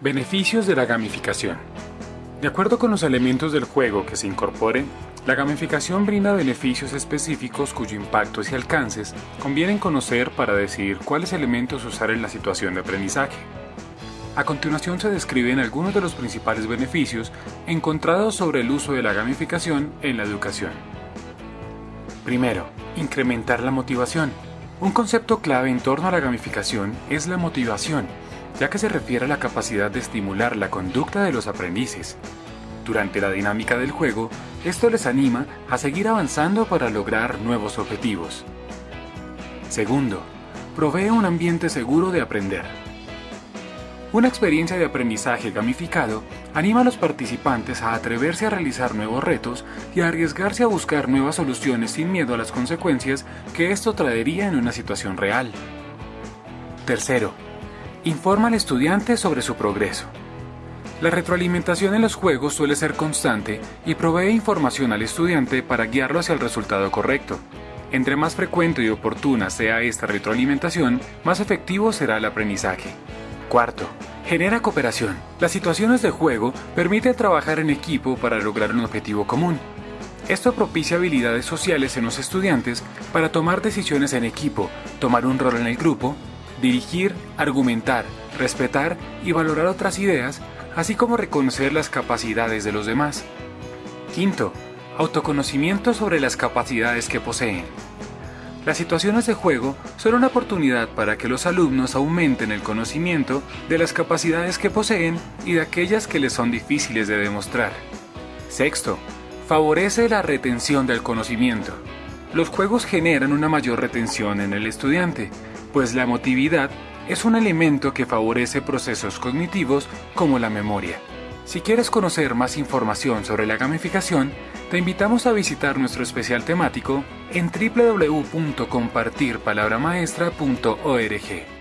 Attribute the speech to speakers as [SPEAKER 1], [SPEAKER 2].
[SPEAKER 1] Beneficios de la gamificación. De acuerdo con los elementos del juego que se incorporen, la gamificación brinda beneficios específicos cuyo impactos y alcances convienen conocer para decidir cuáles elementos usar en la situación de aprendizaje. A continuación se describen algunos de los principales beneficios encontrados sobre el uso de la gamificación en la educación. Primero, incrementar la motivación. Un concepto clave en torno a la gamificación es la motivación, ya que se refiere a la capacidad de estimular la conducta de los aprendices. Durante la dinámica del juego, esto les anima a seguir avanzando para lograr nuevos objetivos. Segundo, provee un ambiente seguro de aprender. Una experiencia de aprendizaje gamificado anima a los participantes a atreverse a realizar nuevos retos y a arriesgarse a buscar nuevas soluciones sin miedo a las consecuencias que esto traería en una situación real. Tercero, Informa al estudiante sobre su progreso. La retroalimentación en los juegos suele ser constante y provee información al estudiante para guiarlo hacia el resultado correcto. Entre más frecuente y oportuna sea esta retroalimentación, más efectivo será el aprendizaje. Cuarto, genera cooperación. Las situaciones de juego permiten trabajar en equipo para lograr un objetivo común. Esto propicia habilidades sociales en los estudiantes para tomar decisiones en equipo, tomar un rol en el grupo dirigir, argumentar, respetar y valorar otras ideas, así como reconocer las capacidades de los demás. Quinto, autoconocimiento sobre las capacidades que poseen. Las situaciones de juego son una oportunidad para que los alumnos aumenten el conocimiento de las capacidades que poseen y de aquellas que les son difíciles de demostrar. Sexto, favorece la retención del conocimiento. Los juegos generan una mayor retención en el estudiante, pues la emotividad es un elemento que favorece procesos cognitivos como la memoria. Si quieres conocer más información sobre la gamificación, te invitamos a visitar nuestro especial temático en www.compartirpalabramaestra.org.